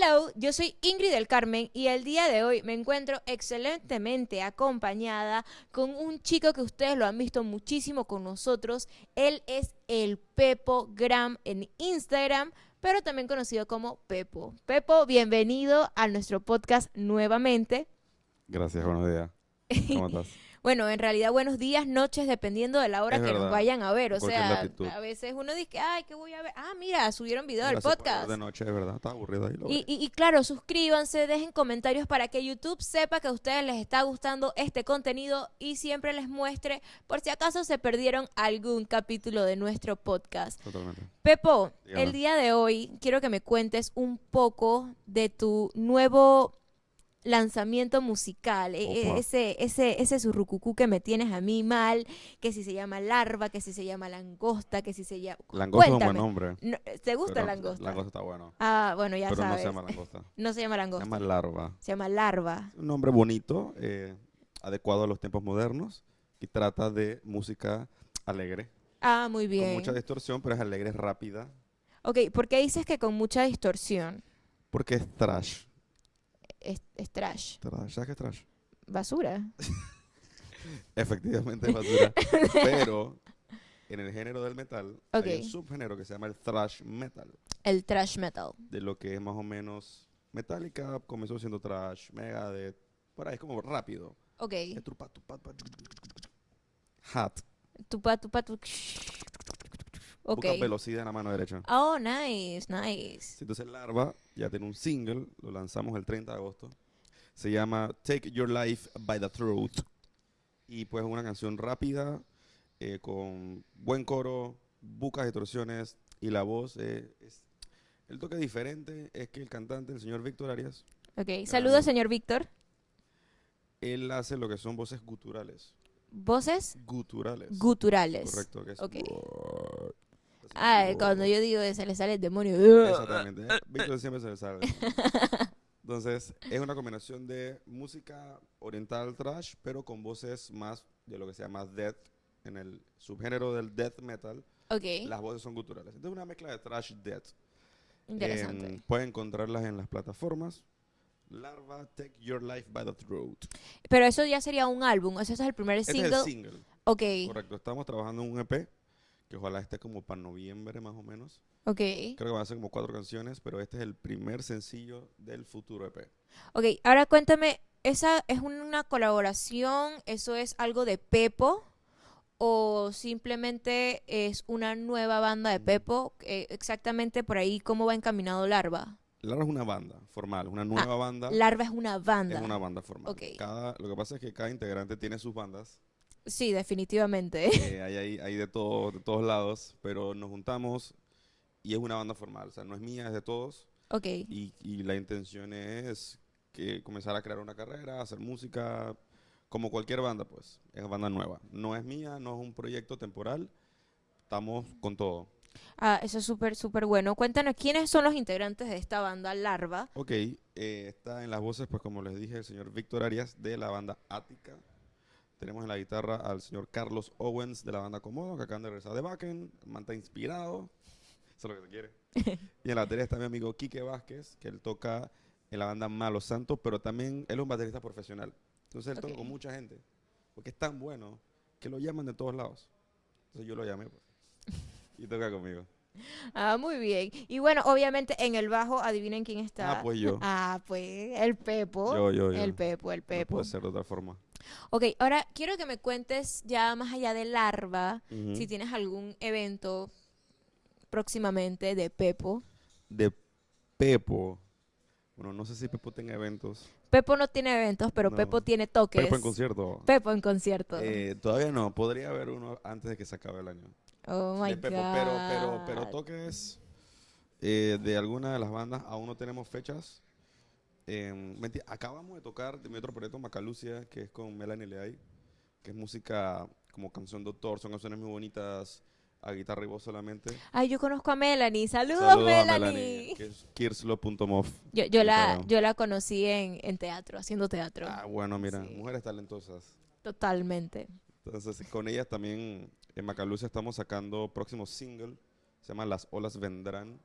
Hello, yo soy Ingrid del Carmen y el día de hoy me encuentro excelentemente acompañada con un chico que ustedes lo han visto muchísimo con nosotros. Él es el Pepo Gram en Instagram, pero también conocido como Pepo. Pepo, bienvenido a nuestro podcast nuevamente. Gracias, buenos días. ¿Cómo estás? Bueno, en realidad buenos días, noches, dependiendo de la hora Es que nos vayan a ver. O Cualquier sea, latitud. a veces uno dice, ay, ¿qué voy a ver? Ah, mira, subieron video del podcast. De noche, es verdad, está aburrido ahí. Lo Y, y- y claro, suscríbanse, dejen comentarios para que YouTube sepa que a ustedes les está gustando este contenido y siempre les muestre por si acaso se perdieron algún capítulo de nuestro podcast. Totalmente. Pepo, Dígame. el día de hoy quiero que me cuentes un poco de tu nuevo lanzamiento musical, e- e- Opa. ese, ese, ese surrucucú que me tienes a mí mal, que si se llama larva, que si se llama langosta, que si se llama... Langosta es un buen Cuéntame. nombre. No, ¿Te gusta pero langosta? Langosta está bueno. Ah, bueno, ya pero no sabes. se llama langosta. No se llama Se langosta. llama larva. Se llama larva. Un nombre bonito, eh, adecuado a los tiempos modernos y trata de música alegre. Ah, muy Con bien. mucha distorsión, pero es alegre, rápida. Ok, ¿por qué dices que con mucha distorsión? Porque es trash. Es, es trash. Trash. ¿Sabes qué es trash? Basura. Efectivamente es basura. pero en el género del metal hay un subgénero que se llama el thrash metal. El trash metal. de lo que es más o menos Metallica comenzó siendo trash, Megadeth, por ahí es como rápido. Ok. Hat. Ok. busca velocidad en la mano derecha. Oh, nice, nice. Entonces Larva ya tiene un single, lo lanzamos el 30 de agosto. Se llama Take Your Life by the Throat. Y pues es una canción rápida, eh, con buen coro, bucas distorsiones y la voz eh, es... El toque diferente es que el cantante, el señor Víctor Arias, Ok. Saludos, señor Víctor. él hace lo que son voces guturales. Voces Guturales. guturales. Correcto, que es. Ah, cuando yo digo se le sale el demonio. Exactamente. eh, Víctor siempre se le sale. Entonces, es una combinación de música oriental trash, pero con voces más de lo que se llama death. En el subgénero del death metal, Ok. las voces son guturales. Entonces, una mezcla de trash death. Interesante. Em, pueden encontrarlas en las plataformas. Larva, Take Your Life by the Throat. Pero eso ya sería un álbum. O sea, ese es el primer Este single. es el single. ok. Correcto. Estamos trabajando en un EP que ojalá esté como para noviembre más o menos. Ok. Creo que van a ser como cuatro canciones, pero este es el primer sencillo del futuro EP. Ok, ahora cuéntame, ¿esa es una colaboración? ¿Eso es algo de Pepo? ¿O simplemente es una nueva banda de Pepo? Eh, exactamente por ahí, ¿cómo va encaminado Larva? Larva es una banda formal, una nueva banda. Larva es una banda. Es una banda formal. Ok. Cada, lo que pasa es que cada integrante tiene sus bandas. Sí, definitivamente. eh, hay, hay, hay de, todo, de todos lados, pero nos juntamos y es una banda formal. O sea, no es mía, es de todos. ok, Y, y la intención es que comenzar a crear una carrera, hacer música, como cualquier banda, pues. Es banda nueva. No es mía, no es un proyecto temporal. Estamos con todo. ah, eso es súper, súper bueno. Cuéntanos, ¿quiénes son los integrantes de esta banda Larva? Ok, eh, está en las voces, pues como les dije, el señor Víctor Arias de la banda Ática. Tenemos en la guitarra al señor Carlos Owens de la banda Comodo, que acaban de regresar de Backen. El man está inspirado. Eso es lo que se quiere. y en la batería está mi amigo Quique Vázquez, que él toca en la banda Malos Santos, pero también él es un baterista profesional. Entonces él toca con mucha gente. Porque es tan bueno que lo llaman de todos lados. Entonces yo lo llamé, pues. Y toca conmigo. Ah, muy bien. Y bueno, obviamente en el bajo, adivinen quién está. Ah, pues yo. Ah, pues el Pepo. Yo, yo, yo. El Pepo, el No Pepo. puede ser de otra forma. Ok, ahora quiero que me cuentes ya más allá de Larva, si tienes algún evento próximamente de Pepo. de Pepo. Bueno, no sé si Pepo tenga eventos. Pepo no tiene eventos, pero No. Pepo tiene toques. Pepo en concierto. Pepo en concierto. Eh, todavía no, podría haber uno antes de que se acabe el año. oh my Pepo, pero, pero, pero God. toques eh, de alguna de las bandas, aún no tenemos fechas. Eh, menti- acabamos de tocar de mi otro proyecto, Macalucia, que es con Melanie Leay, que es música como canción de autor, son canciones muy bonitas, a guitarra y voz solamente. Ay, yo conozco a Melanie. Saludos, Saludos a Melanie. Melanie, que es kirslo.mov. Yo, yo, la, yo la conocí en, en teatro, haciendo teatro. Ah, bueno, mira, Sí. mujeres talentosas. Totalmente. Entonces, con ellas también en Macalucia estamos sacando próximo single, se llama Las olas vendrán.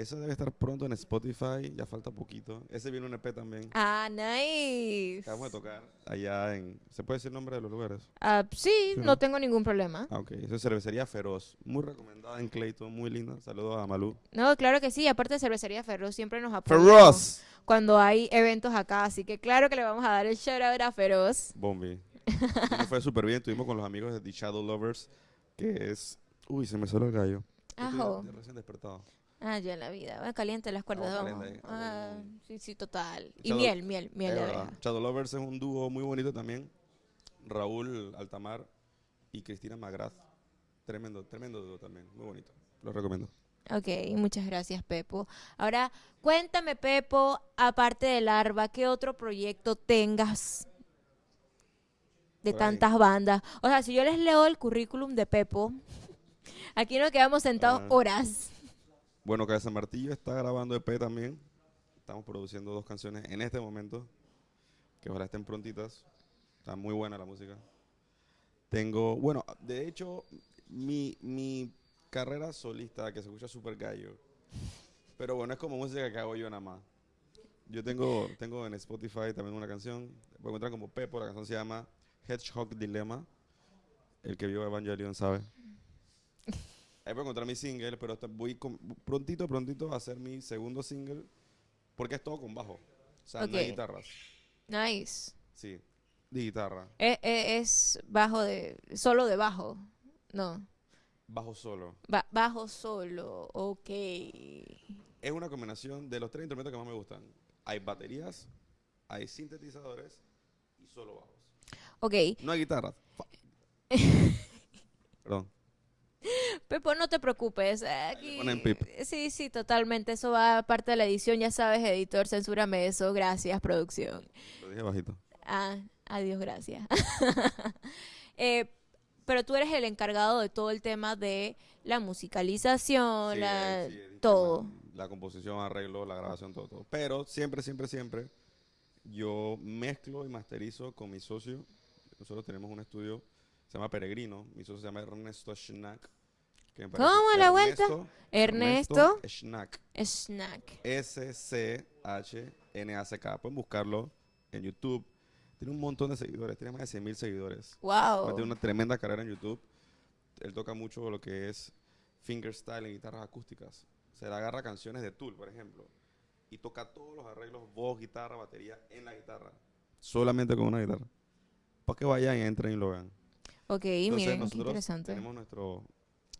Ese debe estar pronto en Spotify, ya falta poquito. Ese viene un EP también. Ah, nice. Acabamos de tocar allá en... ¿Se puede decir el nombre de los lugares? Ah, sí, Sí, no tengo ningún problema. Ah, ok. Eso es Cervecería Feroz. Muy recomendada en Clayton, muy linda. Saludos a Malú. No, claro que sí. Aparte de Cervecería Feroz, siempre nos apoya ¡Feroz! cuando hay eventos acá. Así que claro que le vamos a dar el shout out a Feroz. Bombi. Nos fue súper bien. Estuvimos con los amigos de The Shadow Lovers, que es... Uy, se me salió el gallo. Estoy Ajo. de recién despertado. Ah, ya en la vida. Va caliente las cuerdas, Vamos vamos. caliente. Ah, sí, sí, total. Y Shadow- miel, miel, miel de abeja. Shadow Lovers es un dúo muy bonito también. Raúl Altamar y Cristina Magraz. Tremendo, tremendo dúo también. Muy bonito. Lo recomiendo. Ok, muchas gracias, Pepo. Ahora, cuéntame, Pepo, aparte de Larva, ¿qué otro proyecto tengas de Por ahí. tantas bandas? O sea, si yo les leo el currículum de Pepo, aquí nos quedamos sentados Ah. horas. Bueno, Cabeza Martillo está grabando EP también. Estamos produciendo dos canciones en este momento, que ojalá estén prontitas. Está muy buena la música. Tengo, bueno, de hecho, mi, mi carrera solista, que se escucha súper gallo, pero bueno, es como música que hago yo nada más. Yo tengo, tengo en Spotify también una canción, pueden encontrar como Pepo, la canción se llama Hedgehog Dilemma. El que vio Evangelion sabe. Ahí puedo encontrar mi single, pero voy con- prontito, prontito a hacer mi segundo single, porque es todo con bajo. O sea, no hay guitarras. Nice. Sí, de guitarra. E- e- Es, bajo de, solo de bajo. No, Bajo solo. ba- bajo solo, ok. Es una combinación de los tres instrumentos que más me gustan. Hay baterías, hay sintetizadores y solo bajos. Ok, No hay guitarras. Perdón. Pepo, no te preocupes. Aquí, ponen pip. Sí, sí, totalmente. Eso va a parte de la edición. Ya sabes, editor, censúrame eso. Gracias, producción. Lo dije bajito. Ah, adiós, gracias. Eh, pero tú eres el encargado de todo el tema de la musicalización, Sí, la- eh, sí, el todo. tema, La composición, arreglo, la grabación, todo, todo. Pero siempre, siempre, siempre yo mezclo y masterizo con mi socio. Nosotros tenemos un estudio, se llama Peregrino. Mi socio se llama Ernesto Schnack. ¿Cómo, la vuelta? Ernesto Ernesto Schnack. S-C-H-N-A-C-K. Pueden buscarlo en YouTube. Tiene un montón de seguidores, tiene más de 100 mil seguidores. Wow. Tiene una tremenda carrera en YouTube. Él toca mucho lo que es fingerstyle en guitarras acústicas. Se le agarra canciones de Tool, por ejemplo, y toca todos los arreglos, voz, guitarra, batería en la guitarra. Solamente con una guitarra. Para que vayan y entren y lo vean. Ok, Entonces, miren, qué interesante. tenemos nuestro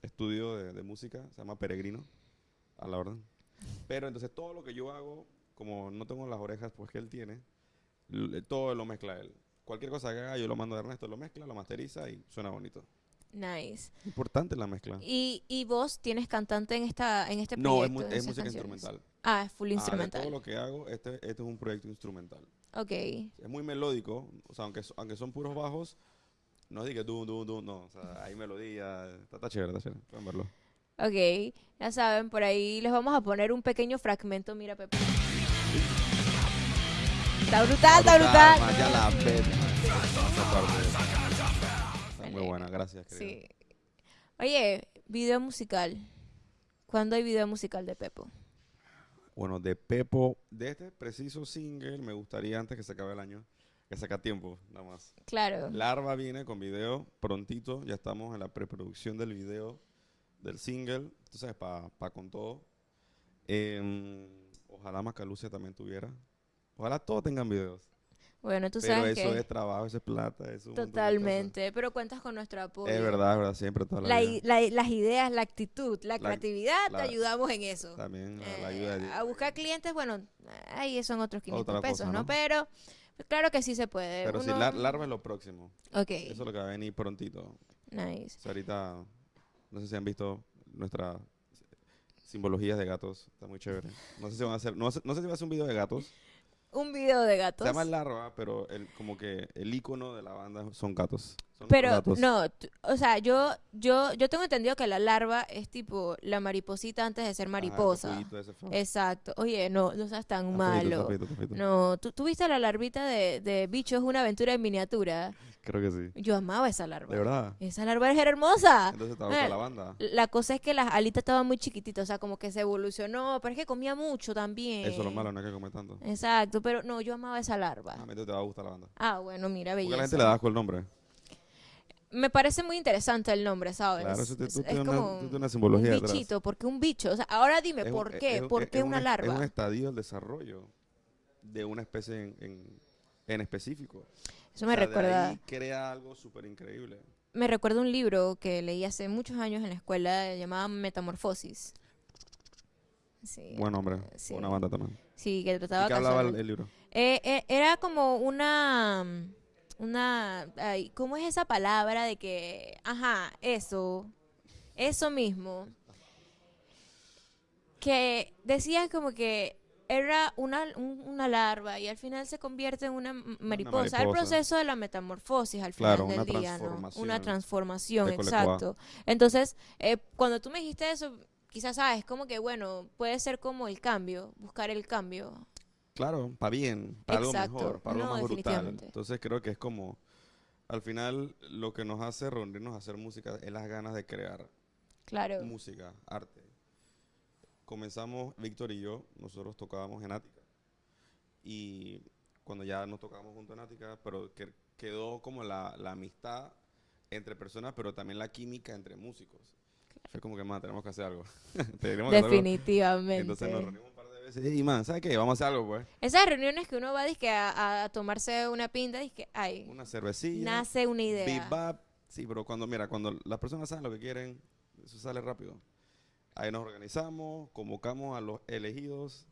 estudio de, de música, se llama Peregrino, a la orden. Pero entonces todo lo que yo hago, como no tengo las orejas pues que él tiene, todo lo mezcla él. Cualquier cosa que haga, yo lo mando a Ernesto, lo mezcla, lo masteriza y suena bonito. Nice. Importante la mezcla. ¿Y, y vos tienes cantante en esta en este No, es, proyecto? en es música canciones? instrumental. Ah, es full Ah, instrumental. todo lo que hago, este, este es un proyecto instrumental. Ok. Es muy melódico, o sea, aunque, aunque son puros bajos, no es que dum, dum, no. O sea, hay melodía, está, está chévere, está chévere. Pueden verlo. Ok, ya saben, por ahí les vamos a poner un pequeño fragmento. Mira, Pepe. Está brutal, está brutal. man, ya la. Está muy buena, gracias, querido. Sí. Oye, video musical. ¿Cuándo hay video musical de Pepo? Bueno, de Pepo, de este preciso single, me gustaría antes que se acabe el año, que saca tiempo, nada más. Claro. Larva viene con video prontito, ya estamos en la preproducción del video del single, tú sabes, para con todo. Em, ojalá Macalucia también tuviera. Ojalá todos tengan videos. Bueno, tú Pero sabes eso que es trabajo, eso es plata, eso es montón de totalmente. Pero cuentas con nuestro apoyo. Es verdad, es verdad, siempre toda la, La vida. la- las ideas, la actitud, la, La- creatividad, te ayudamos en eso. También la, la Eh, ayuda de a buscar clientes, bueno, ahí son otros 500 Otra pesos, cosa, ¿no? ¿no? Pero claro que sí se puede. Pero Uno- lar- larva es lo próximo. Ok, Eso es lo que va a venir prontito. nice. O sea, ahorita, no sé si han visto nuestras simbologías de gatos. Está muy chévere. No sé si van a hacer, no, sé- no sé si va a hacer un video de gatos. Un video de gatos. Se llama Larva, pero el, como que el icono de la banda son gatos. Son Pero no, o sea, yo, yo, yo tengo entendido que la larva es tipo la mariposita antes de ser Ajá, el mariposa. capullito ese. Exacto. Oye, no, no seas tan Está feito, está malo. feito, está feito. No, ¿tú, tú viste la larvita de, de bicho? Es una aventura en miniatura. Creo que sí. Yo amaba esa larva. De verdad. Esa larva era hermosa. Entonces te Eh, gusta la banda. La cosa es que las alitas estaban muy chiquititas, o sea, como que se evolucionó, pero es que comía mucho también. Eso es lo malo, no hay que comer tanto. Exacto, pero no, yo amaba esa larva. Ah, entonces te va a gustar la banda. Ah, bueno, mira, Porque belleza. a la gente le da asco el nombre. Me parece muy interesante el nombre, ¿sabes? Claro, eso te- Es- tú es tienes una- como tú una simbología un bichito, ¿por qué un bicho? O sea, ahora dime, Es ¿por es- qué? es ¿Por es- qué una un- larva? Es un estadio del desarrollo de una especie en, en, en específico. Eso me O sea, de recuerda, ahí crea algo súper increíble. me recuerda un libro que leí hace muchos años en la escuela llamado Metamorfosis. Sí, Buen hombre. sí. Una banda también. sí, que ¿Y trataba qué hablaba el, el libro? Eh, eh, era como una, una, ay, ¿cómo es esa palabra de que, ajá, eso, eso mismo, que decía como que era una, un- una larva y al final se convierte en una mariposa. El proceso de la metamorfosis al final Claro, del una día, ¿no? Una transformación, exacto. Entonces, eh, cuando tú me dijiste eso, quizás sabes, como que, bueno, puede ser como el cambio, buscar el cambio. Claro, para bien, para algo mejor, para algo No, más brutal. Entonces creo que es como, al final, lo que nos hace reunirnos a hacer música es las ganas de crear Claro. música, arte. Comenzamos, Víctor y yo, nosotros tocábamos en Ática. Y cuando ya nos tocábamos junto en Ática, pero que- quedó como la, la amistad entre personas, pero también la química entre músicos. Fue como que, más tenemos que hacer algo. Tenemos que hacer algo. Definitivamente. Entonces nos reunimos Y, man, ¿sabes qué? Vamos a hacer algo, pues. Esas reuniones que uno va dizque, a, a tomarse una pinta, que ay, Una cervecilla. nace una idea. Bebop. Sí, pero cuando, mira, cuando las personas saben lo que quieren, eso sale rápido. Ahí nos organizamos, convocamos a los elegidos,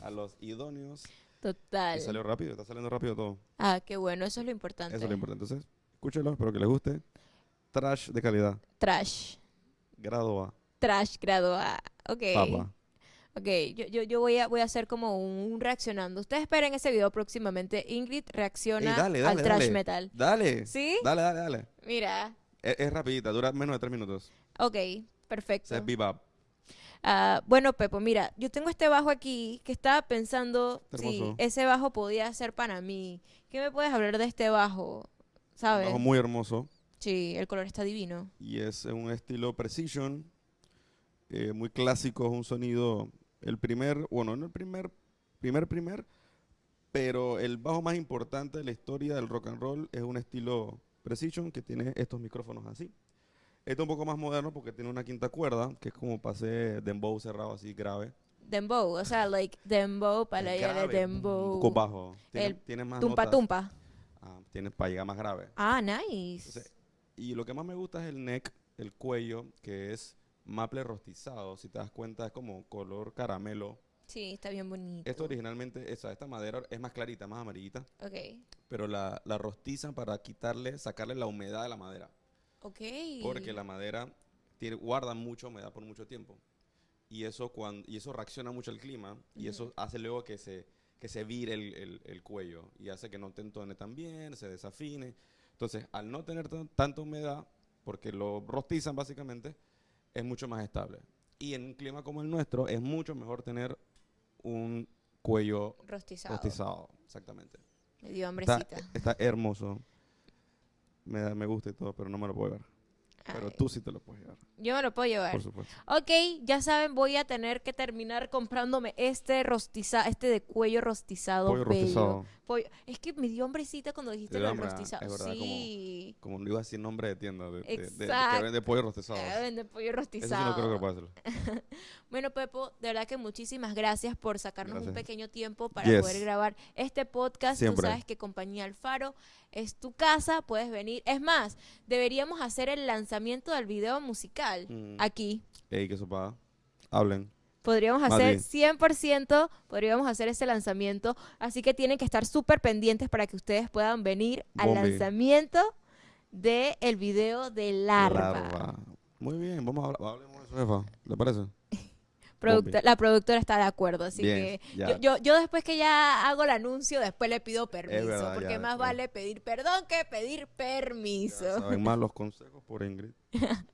a los idóneos, Total. y salió rápido, está saliendo rápido todo. Ah, qué bueno, eso es lo importante. Eso es lo importante. Entonces, escúchelo, espero que les guste. Trash de calidad, Trash. grado A, Trash grado A. Ok. papa. Ok, yo, yo, yo voy, a, voy a hacer como un, un reaccionando. Ustedes esperen ese video próximamente. Ingrid reacciona Ey, dale, al dale, trash dale. metal. Dale, ¿Sí? dale, dale, dale. Mira. Es, es rapidita, dura menos de tres minutos. Ok, O perfecto. sea, es bebop. Ah, bueno, Pepo, mira, yo tengo este bajo aquí que estaba pensando si ese bajo podía ser para mí. ¿Qué me puedes hablar de este bajo? Un ¿Sabes? bajo muy hermoso. Sí, el color está divino. y es un estilo precision, eh, muy clásico, es un sonido, el primer, bueno, no el primer, primer, primer, pero el bajo más importante de la historia del rock and roll es un estilo precision que tiene estos micrófonos así. Este es un poco más moderno porque tiene una quinta cuerda, que es como pase dembow cerrado así grave. Dembow, o sea, like dembow para allá de grave, dembow. Un poco bajo. Tiene, El tiene más Tumpa notas. tumpa. Ah, tiene para llegar más grave. Ah, nice. Entonces, y lo que más me gusta es el neck, el cuello, que es maple rostizado. Si te das cuenta, es como color caramelo. Sí, está bien bonito. Esto originalmente, esa, esta madera es más clarita, más amarillita, Ok. pero la, la rostizan para quitarle, sacarle la humedad de la madera. Ok. Porque la madera tiene, guarda mucha humedad por mucho tiempo. Y eso, cuando, y eso reacciona mucho al clima y eso hace luego que se, que se vire el, el- el cuello y hace que no te entone tan bien, se desafine. Entonces, al no tener tan- tanta humedad, porque lo rostizan básicamente, es mucho más estable. Y en un clima como el nuestro, es mucho mejor tener un cuello Rostizado. rostizado. Exactamente. Me dio Está, hambrecita. está hermoso. Me, da- me gusta y todo, pero no me lo puedo llevar. Pero Ay, tú sí te lo puedes llevar, Yo me lo puedo llevar. por supuesto. Ok, ya saben, voy a tener que terminar comprándome este rostiza, este de cuello rostizado. Pollo bello. rostizado. Pollo- Es que me dio hambrecita cuando dijiste ah, rostizado. es verdad, como- sí. Como no iba a decir nombre de tienda, de, de, de- que vende pollo rostizado. Ah, vende pollo Eso sí rostizado. no creo que lo pueda hacer. Bueno, Pepo, de verdad que muchísimas gracias por sacarnos un pequeño tiempo para Yes. poder grabar este podcast. Siempre. Tú sabes que Compañía Alfaro es tu casa, puedes venir. Es más, deberíamos hacer el lanzamiento del video musical Mm. aquí. Ey, que sopa. Hablen. Podríamos hacer bien. 100%, podríamos hacer ese lanzamiento. Así que tienen que estar súper pendientes para que ustedes puedan venir al Bombi. lanzamiento del el video de Larva. Larva. Muy bien, vamos a hablar. Hablemos de eso, jefa. ¿Le parece? La productora está de acuerdo, así Bien, que yo, yo, yo después que ya hago el anuncio, después le pido permiso, verdad, porque ya, más ya. vale pedir perdón que pedir Ya permiso. saben más los consejos por Ingrid.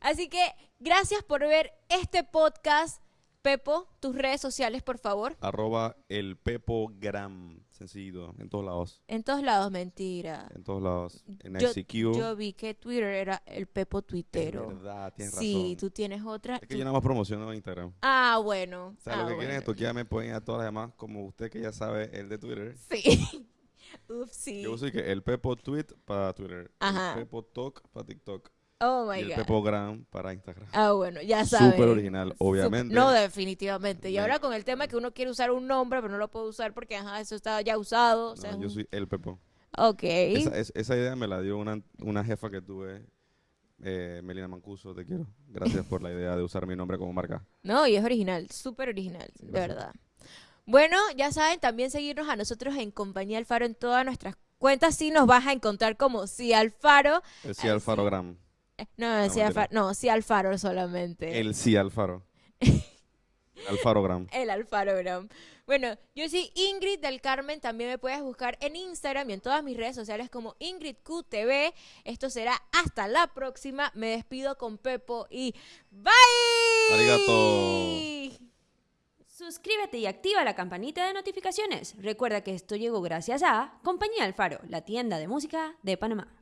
Así que gracias por ver este podcast. Pepo, tus redes sociales, por favor. Arroba el Pepo Gram. Sencillo, en todos lados. En todos lados, mentira. En todos lados. En Yo, ICQ. yo vi que Twitter era el Pepo Es verdad, tienes Sí, razón. tú tienes otra. Es que tú- yo nada más promociono en Instagram. Ah, bueno. O sea, ah, lo que quieren es bueno. toquearme, pueden ir a todas las demás, como usted que ya sabe, el de Twitter. Sí. Ups, sí. Yo uso que el Pepo Tweet para Twitter, Ajá. el Pepo Talk para TikTok Oh y my el God. Pepo Gram para Instagram. Ah, bueno, ya sabes. Súper original, obviamente. No, definitivamente. Y ahora con el tema que uno quiere usar un nombre, pero no lo puede usar porque, ajá, eso está ya usado. o sea, No, yo un- soy el Pepo. Ok. Esa, es- esa idea me la dio una, una jefa que tuve, eh, Melina Mancuso, te quiero. Gracias por la idea de usar mi nombre como marca. No, y es original, súper original, Sí, de verdad. Bueno, ya saben, también seguirnos a nosotros en Compañía Alfaro en todas nuestras cuentas. Sí nos vas a encontrar como Sí Alfaro. El sí Ay, Sí. No, sí mentira. Alfaro, no, sí Alfaro solamente. El sí Alfaro. Alfaro Gram. El Alfarogram. Bueno, yo soy Ingrid del Carmen. También me puedes buscar en Instagram y en todas mis redes sociales como IngridQTV. Esto será hasta la próxima. Me despido con Pepo y bye. Arigato. Suscríbete y activa la campanita de notificaciones. Recuerda que esto llegó gracias a Compañía Alfaro, la tienda de música de Panamá.